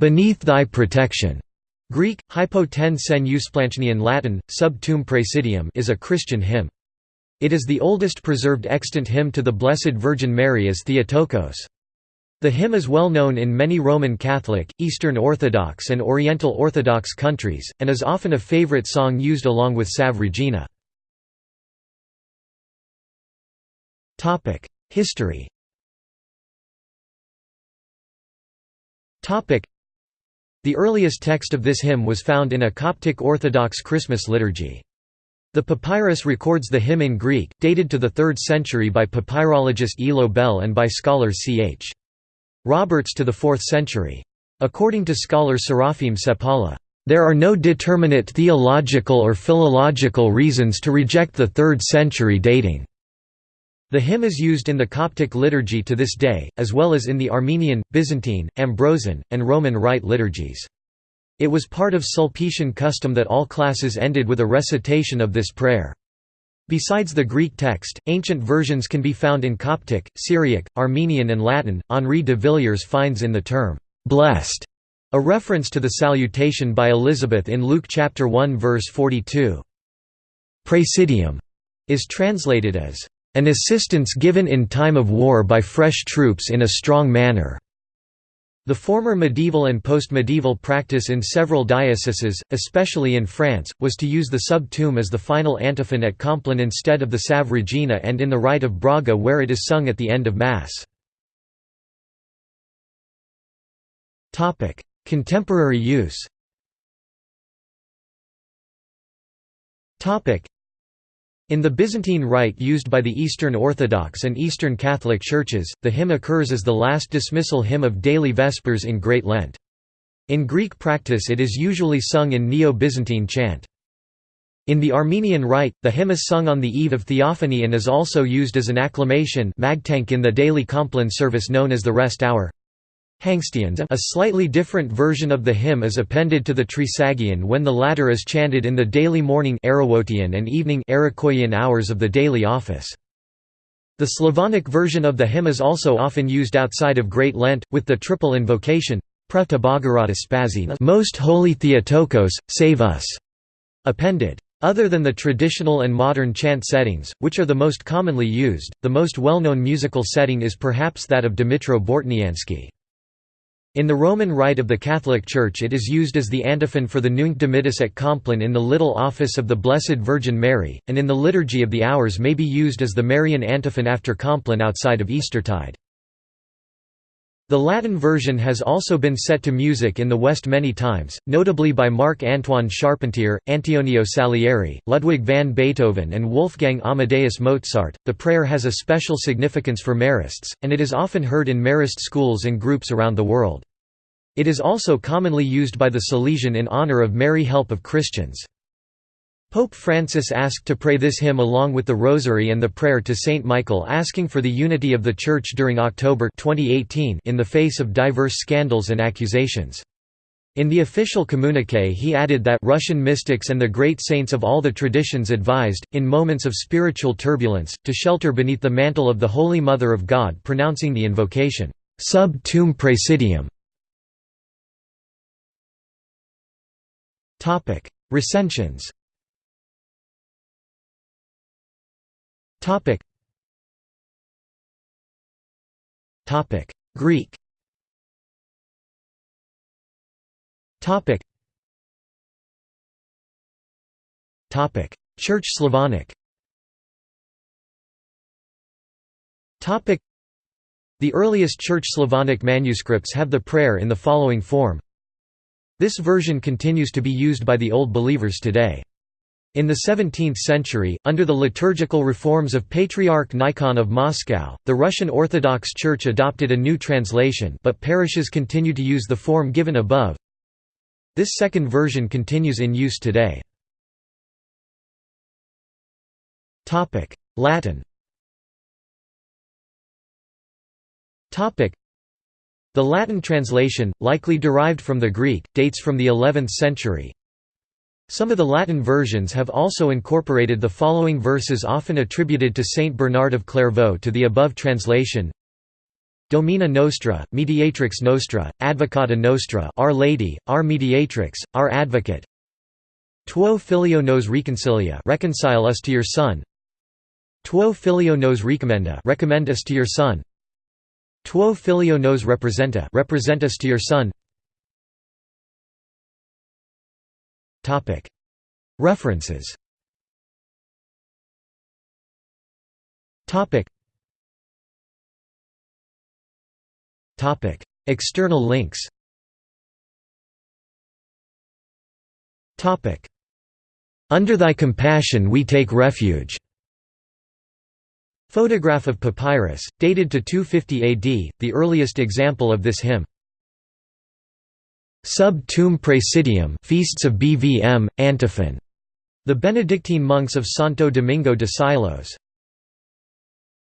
"'Beneath thy protection' Greek, hypo ten sen Latin, sub tuum praesidium is a Christian hymn. It is the oldest preserved extant hymn to the Blessed Virgin Mary as Theotokos. The hymn is well known in many Roman Catholic, Eastern Orthodox and Oriental Orthodox countries, and is often a favorite song used along with Salve Regina. History the earliest text of this hymn was found in a Coptic Orthodox Christmas liturgy. The papyrus records the hymn in Greek, dated to the 3rd century by papyrologist Elo Bell and by scholar C.H. Roberts to the 4th century. According to scholar Seraphim Seppälä, "...there are no determinate theological or philological reasons to reject the 3rd century dating." The hymn is used in the Coptic liturgy to this day, as well as in the Armenian, Byzantine, Ambrosian, and Roman Rite liturgies. It was part of Sulpician custom that all classes ended with a recitation of this prayer. Besides the Greek text, ancient versions can be found in Coptic, Syriac, Armenian and Latin. Henri de Villiers finds in the term, "'blessed' a reference to the salutation by Elizabeth in Luke chapter 1 verse 42. Praesidium is translated as an assistance given in time of war by fresh troops in a strong manner. The former medieval and post-medieval practice in several dioceses, especially in France, was to use the sub tuum as the final antiphon at Compline instead of the Salve Regina and in the Rite of Braga where it is sung at the end of Mass. Contemporary use in the Byzantine Rite used by the Eastern Orthodox and Eastern Catholic Churches, the hymn occurs as the last dismissal hymn of daily Vespers in Great Lent. In Greek practice it is usually sung in Neo-Byzantine chant. In the Armenian Rite, the hymn is sung on the eve of Theophany and is also used as an acclamation in the daily Compline service known as the Rest Hour. Hangstians a slightly different version of the hymn is appended to the Trisagion when the latter is chanted in the daily morning and evening hours of the daily office. The Slavonic version of the hymn is also often used outside of Great Lent, with the triple invocation, Most Holy Theotokos, save us, appended. Other than the traditional and modern chant settings, which are the most commonly used, the most well-known musical setting is perhaps that of Dmitro Bortniansky. In the Roman Rite of the Catholic Church it is used as the antiphon for the Nunc Dimittis at Compline in the Little Office of the Blessed Virgin Mary, and in the Liturgy of the Hours may be used as the Marian antiphon after Compline outside of Eastertide. The Latin version has also been set to music in the West many times, notably by Marc-Antoine Charpentier, Antonio Salieri, Ludwig van Beethoven and Wolfgang Amadeus Mozart. The prayer has a special significance for Marists, and it is often heard in Marist schools and groups around the world. It is also commonly used by the Salesian in honor of Mary Help of Christians. Pope Francis asked to pray this hymn along with the Rosary and the prayer to Saint Michael asking for the unity of the Church during October 2018 in the face of diverse scandals and accusations. In the official communiqué he added that Russian mystics and the great saints of all the traditions advised, in moments of spiritual turbulence, to shelter beneath the mantle of the Holy Mother of God pronouncing the invocation, sub tuum praesidium, Topic: Recensions. Topic. Topic: Greek. Topic. Topic: Church Slavonic. Topic. The earliest Church Slavonic manuscripts have the prayer in the following form this version continues to be used by the Old Believers today. In the 17th century, under the liturgical reforms of Patriarch Nikon of Moscow, the Russian Orthodox Church adopted a new translation but parishes continue to use the form given above. This second version continues in use today. Latin the Latin translation, likely derived from the Greek, dates from the 11th century. Some of the Latin versions have also incorporated the following verses often attributed to Saint Bernard of Clairvaux to the above translation. Domina Nostra, Mediatrix Nostra, Advocata Nostra Our Lady, Our Mediatrix, Our Advocate. Tuo Filio nos reconcilia Reconcile us to your Son. Tuo Filio nos recommenda Recommend us to your Son Tuo Filio nos representa Represent us to your Son. Topic. References. External links. Topic. Under thy compassion we take refuge Photograph of papyrus, dated to 250 AD, the earliest example of this hymn. Sub Tuum Praesidium Feasts of BVM, Antiphon. The Benedictine monks of Santo Domingo de Silos.